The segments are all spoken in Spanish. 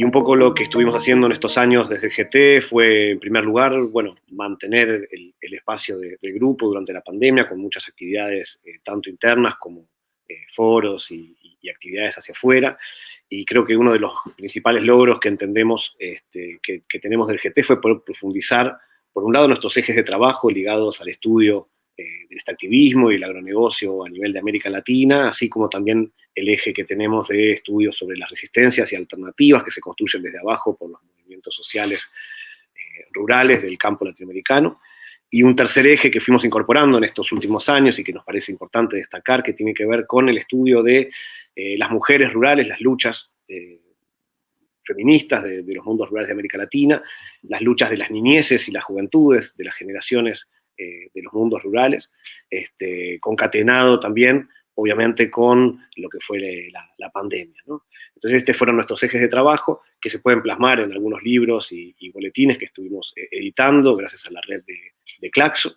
Y un poco lo que estuvimos haciendo en estos años desde GT fue, en primer lugar, bueno, mantener el, espacio del grupo durante la pandemia con muchas actividades, eh, tanto internas como eh, foros y, actividades hacia afuera. Y creo que uno de los principales logros que entendemos este, que, tenemos del GT fue poder profundizar, por un lado, nuestros ejes de trabajo ligados al estudio eh, del extractivismo y el agronegocio a nivel de América Latina, así como también el eje que tenemos de estudios sobre las resistencias y alternativas que se construyen desde abajo por los movimientos sociales eh, rurales del campo latinoamericano. Y un tercer eje que fuimos incorporando en estos últimos años y que nos parece importante destacar, que tiene que ver con el estudio de eh, las mujeres rurales, las luchas feministas de, los mundos rurales de América Latina, las luchas de las niñeces y las juventudes, de las generaciones eh, de los mundos rurales, este, concatenado también, obviamente, con lo que fue la, pandemia. Entonces, estos fueron nuestros ejes de trabajo que se pueden plasmar en algunos libros y, boletines que estuvimos eh, editando gracias a la red de, Claxo.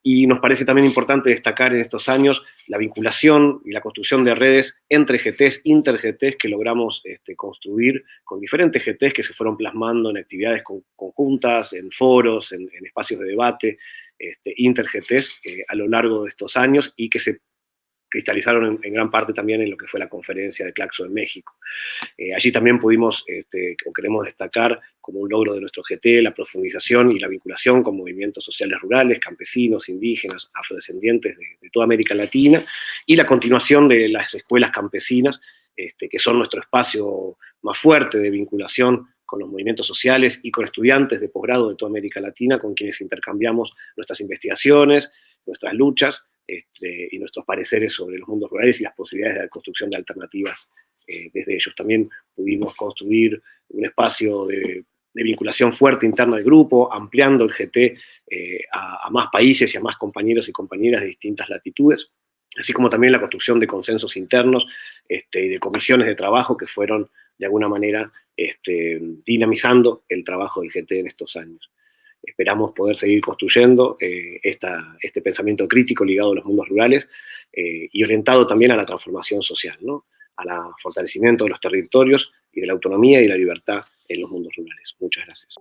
Y nos parece también importante destacar en estos años la vinculación y la construcción de redes entre GTs, inter-GTs que logramos este, construir con diferentes GTs que se fueron plasmando en actividades conjuntas, en foros, en espacios de debate, este, interGTs eh, a lo largo de estos años y que se cristalizaron en, gran parte también en lo que fue la conferencia de Claxo en México. Eh, allí también pudimos, este, o queremos destacar como un logro de nuestro GT, la profundización y la vinculación con movimientos sociales rurales, campesinos, indígenas, afrodescendientes de, toda América Latina, y la continuación de las escuelas campesinas, este, que son nuestro espacio más fuerte de vinculación con los movimientos sociales y con estudiantes de posgrado de toda América Latina, con quienes intercambiamos nuestras investigaciones, nuestras luchas este, y nuestros pareceres sobre los mundos rurales y las posibilidades de construcción de alternativas eh, desde ellos. También pudimos construir un espacio de, vinculación fuerte interna del grupo, ampliando el GT eh, a, más países y a más compañeros y compañeras de distintas latitudes, así como también la construcción de consensos internos este, y de comisiones de trabajo que fueron de alguna manera este, dinamizando el trabajo del GT en estos años. Esperamos poder seguir construyendo eh, este pensamiento crítico ligado a los mundos rurales eh, y orientado también a la transformación social, ¿no? al fortalecimiento de los territorios y de la autonomía y la libertad en los mundos. Muchas gracias.